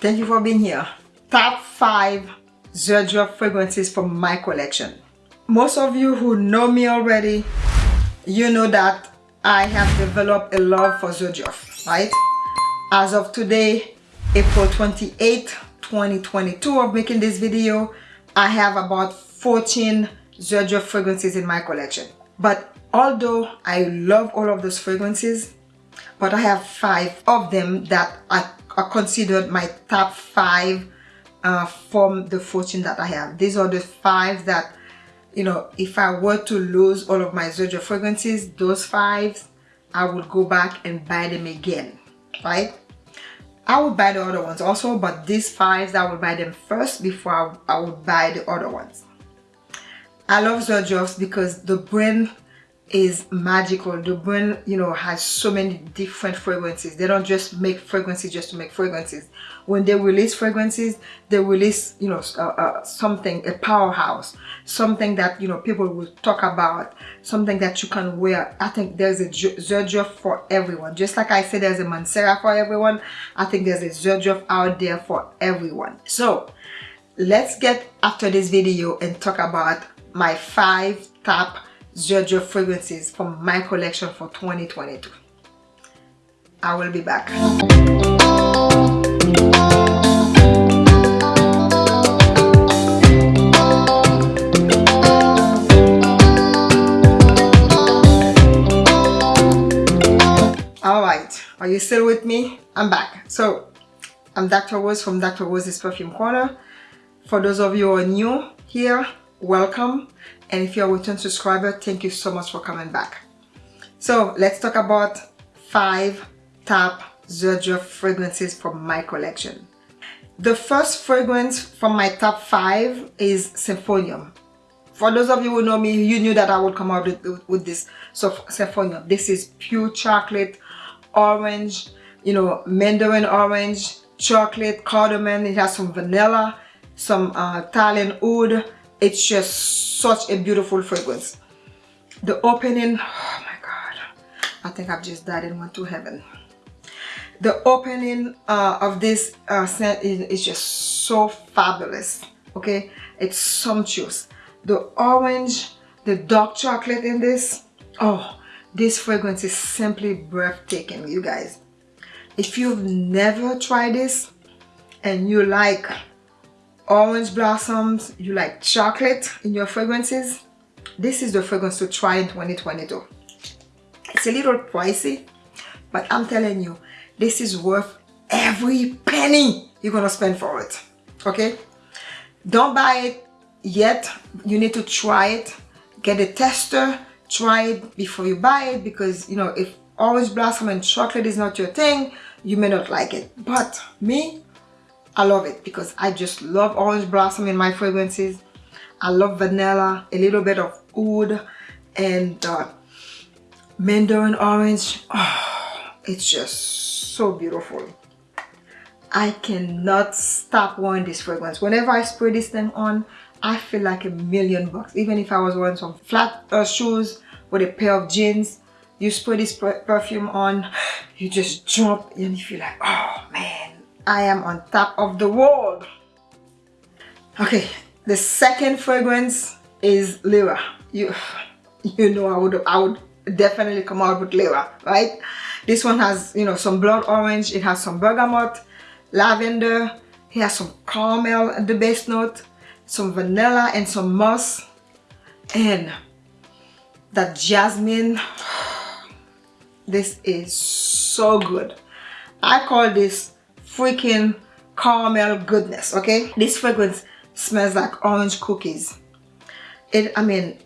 Thank you for being here. Top 5 Xerjoff fragrances from my collection. Most of you who know me already, you know that I have developed a love for Xerjoff, right? As of today, April 28, 2022 of making this video, I have about 14 Xerjoff fragrances in my collection. But although I love all of those fragrances, but I have five of them that are, are considered my top five uh, from the 14 that I have. These are the five that, you know, if I were to lose all of my Xerjoff fragrances, those five, I would go back and buy them again, right? I would buy the other ones also, but these five, I would buy them first before I, I would buy the other ones. I love Xerjoffs because the brand is magical. The brand you know has so many different fragrances. They don't just make fragrances just to make fragrances. When they release fragrances they release you know uh, uh, something a powerhouse. Something that you know people will talk about. Something that you can wear. I think there's a Xerjoff for everyone. Just like i said there's a Mancera for everyone. I think there's a Xerjoff out there for everyone. So let's get after this video and talk about my five top Xerjoff fragrances from my collection for 2022. I will be back. Alright, are you still with me? I'm back. So, I'm Dr. Rose from Dr. Rose's Perfume Corner. For those of you who are new here, welcome and if you're a return subscriber thank you so much for coming back. So let's talk about five top Xerjoff fragrances from my collection. The first fragrance from my top five is Symphonium. For those of you who know me you knew that I would come out with, with this so Symphonium. This is pure chocolate orange you know mandarin orange chocolate cardamom. It has some vanilla some uh, Italian oud it's just such a beautiful fragrance. The opening oh my god. I think i've just died and went to heaven. The opening uh, of this uh, scent is, is just so fabulous okay? It's sumptuous. The orange the dark chocolate in this oh this fragrance is simply breathtaking you guys. If you've never tried this and you like orange blossoms, you like chocolate in your fragrances, this is the fragrance to try in 2022. It's a little pricey, but I'm telling you, this is worth every penny you're gonna spend for it, okay? Don't buy it yet, you need to try it, get a tester, try it before you buy it because, you know, if orange blossom and chocolate is not your thing, you may not like it. But me, I love it because I just love orange blossom in my fragrances. I love vanilla, a little bit of oud and uh, mandarin orange. Oh, it's just so beautiful. I cannot stop wearing this fragrance. Whenever I spray this thing on, I feel like a million bucks. Even if I was wearing some flat uh, shoes with a pair of jeans, you spray this perfume on, you just jump and you feel like, oh I am on top of the world. Okay, the second fragrance is Lyra. You, you know I would, I would definitely come out with Lyra, right? This one has, you know, some blood orange. It has some bergamot, lavender. It has some caramel at the base note, some vanilla and some moss. And that jasmine, this is so good. I call this freaking caramel goodness okay? This fragrance smells like orange cookies. It i mean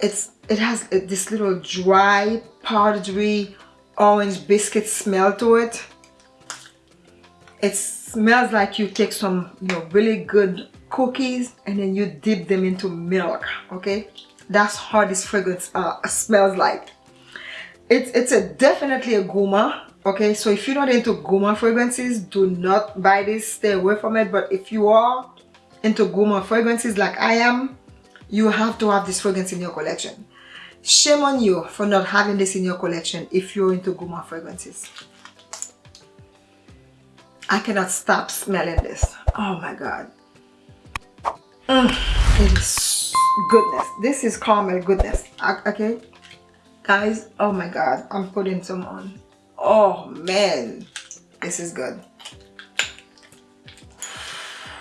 it's it has this little dry powdery orange biscuit smell to it. It smells like you take some you know really good cookies and then you dip them into milk okay? That's how this fragrance uh, smells like. It's it's a definitely a gourmand okay so if you're not into gourmand fragrances do not buy this stay away from it but if you are into gourmand fragrances like i am you have to have this fragrance in your collection shame on you for not having this in your collection if you're into gourmand fragrances I cannot stop smelling this. Oh my God. Mm, it is goodness. This is caramel goodness. Okay. Guys, oh my God. I'm putting some on. Oh man. This is good.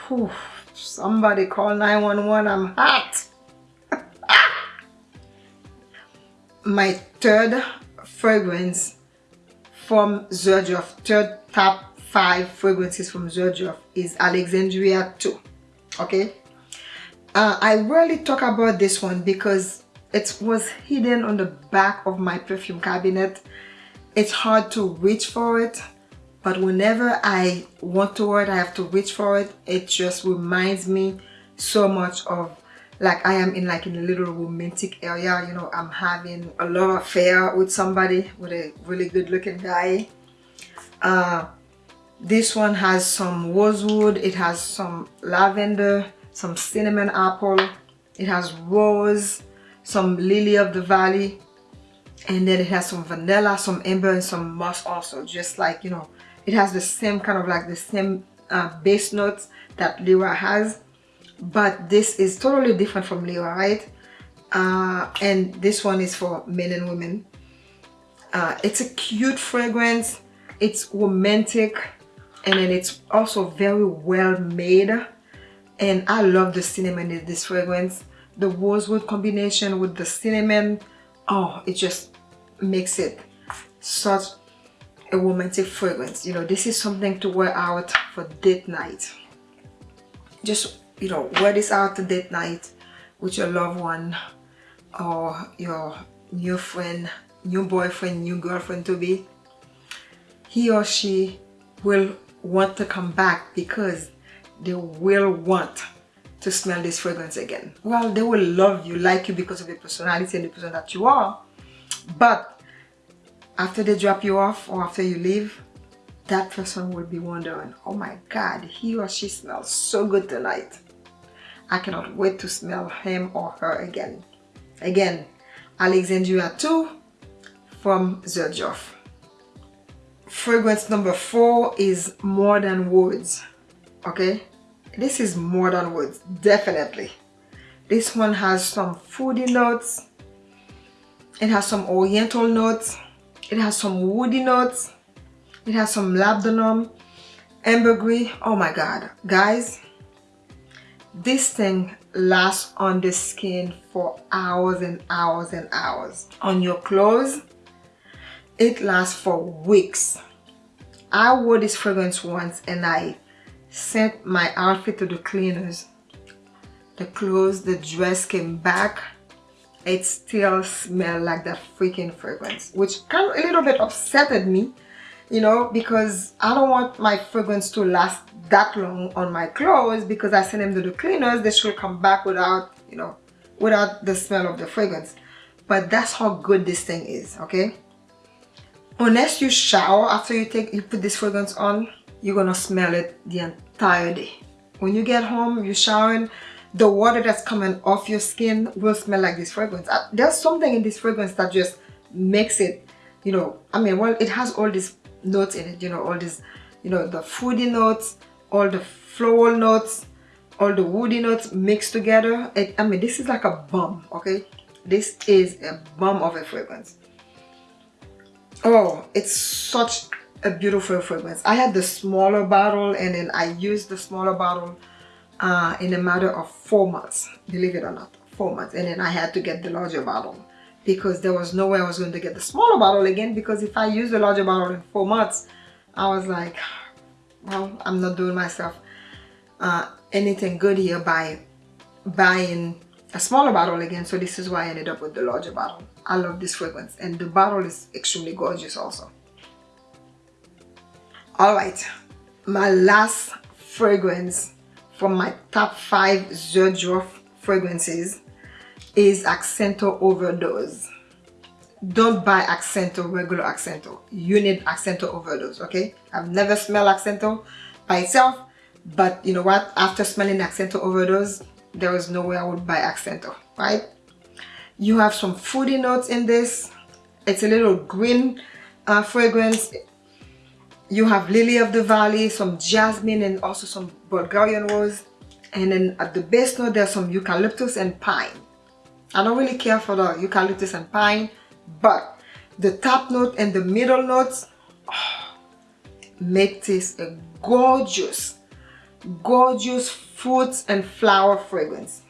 Whew. Somebody call 911. I'm hot. my third fragrance from Xerjoff, third top five fragrances from Xerjoff is Alexandria 2. Okay. Uh, I rarely talk about this one because it was hidden on the back of my perfume cabinet. It's hard to reach for it but whenever I want to wear it I have to reach for it. It just reminds me so much of like I am in like in a little romantic area. You know I'm having a love affair with somebody with a really good looking guy. Uh, this one has some rosewood. It has some lavender some cinnamon apple. It has rose some lily of the valley and then it has some vanilla some amber and some musk also just like you know it has the same kind of like the same uh, base notes that Lyra has. But this is totally different from Lyra right? Uh, and this one is for men and women. Uh, it's a cute fragrance. It's romantic. And then it's also very well made. And I love the cinnamon in this fragrance. The rosewood combination with the cinnamon. Oh it just makes it such a romantic fragrance. You know this is something to wear out for date night. Just you know wear this out to date night with your loved one or your new friend new boyfriend new girlfriend to be. He or she will want to come back because they will want to smell this fragrance again. Well they will love you like you because of your personality and the person that you are but after they drop you off or after you leave that person will be wondering oh my god he or she smells so good tonight. I cannot wait to smell him or her again. Again Alexandria 2 from Xerjoff fragrance number four is more than words okay? This is more than words definitely. This one has some foodie notes it has some oriental notes it has some woody notes. It has some labdanum, ambergris. Oh my God. Guys, this thing lasts on the skin for hours and hours and hours. On your clothes, it lasts for weeks. I wore this fragrance once and I sent my outfit to the cleaners. The clothes, the dress came back it still smelled like that freaking fragrance which kind of a little bit upsetted me you know because I don't want my fragrance to last that long on my clothes because I send them to the cleaners they should come back without you know without the smell of the fragrance. But that's how good this thing is okay? Unless you shower after you take you put this fragrance on you're gonna smell it the entire day. When you get home you're showering the water that's coming off your skin will smell like this fragrance. Uh, there's something in this fragrance that just makes it you know i mean well it has all these notes in it you know all these you know the foodie notes all the floral notes all the woody notes mixed together. It, i mean this is like a bomb okay? This is a bomb of a fragrance. Oh it's such a beautiful fragrance. I had the smaller bottle and then i used the smaller bottle uh, in a matter of four months, believe it or not, four months. And then I had to get the larger bottle because there was no way I was going to get the smaller bottle again because if I use the larger bottle in four months, I was like, well, I'm not doing myself uh, anything good here by buying a smaller bottle again. So this is why I ended up with the larger bottle. I love this fragrance and the bottle is extremely gorgeous also. All right, my last fragrance from my top five Xerjoff fragrances is Accento Overdose. Don't buy Accento, regular Accento. You need Accento Overdose, okay? I've never smelled Accento by itself, but you know what? After smelling Accento Overdose, there was no way I would buy Accento, right? You have some fruity notes in this. It's a little green uh, fragrance. You have lily of the valley some jasmine and also some bulgarian rose. And then at the base note there's some eucalyptus and pine. I don't really care for the eucalyptus and pine but the top note and the middle notes oh, make this a gorgeous gorgeous fruits and flower fragrance.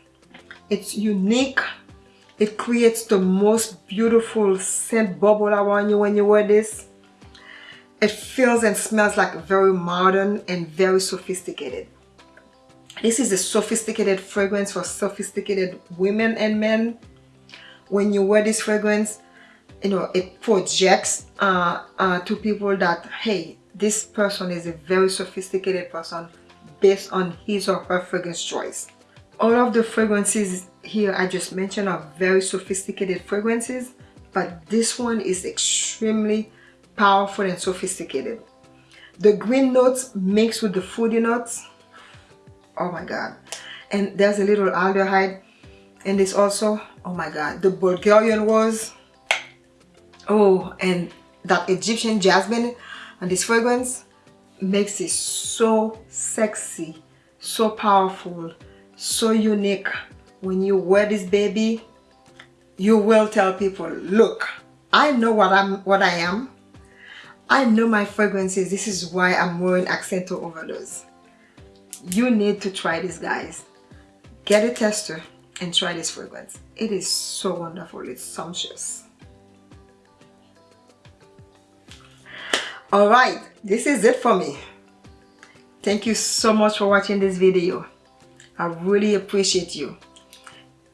It's unique. It creates the most beautiful scent bubble around you when you wear this it feels and smells like very modern and very sophisticated. This is a sophisticated fragrance for sophisticated women and men. When you wear this fragrance you know it projects uh, uh, to people that hey this person is a very sophisticated person based on his or her fragrance choice. All of the fragrances here I just mentioned are very sophisticated fragrances but this one is extremely powerful and sophisticated. The green notes mixed with the fruity notes. Oh my god. And there's a little aldehyde. And this also oh my god the Bulgarian rose. Oh and that Egyptian jasmine and this fragrance makes it so sexy so powerful so unique. When you wear this baby you will tell people look I know what I'm what I am I know my fragrances. This is why I'm wearing Accento Overdose. You need to try this guys. Get a tester and try this fragrance. It is so wonderful. It's sumptuous. All right. This is it for me. Thank you so much for watching this video. I really appreciate you.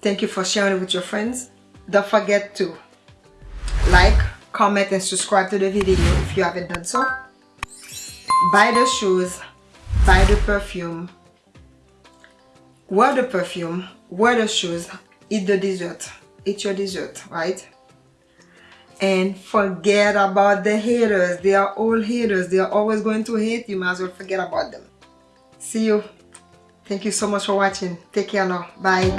Thank you for sharing it with your friends. Don't forget to like comment and subscribe to the video if you haven't done so. Buy the shoes buy the perfume. Wear the perfume wear the shoes eat the dessert eat your dessert right? And forget about the haters. They are all haters. They are always going to hate you. Might as well forget about them. See you. Thank you so much for watching. Take care now. Bye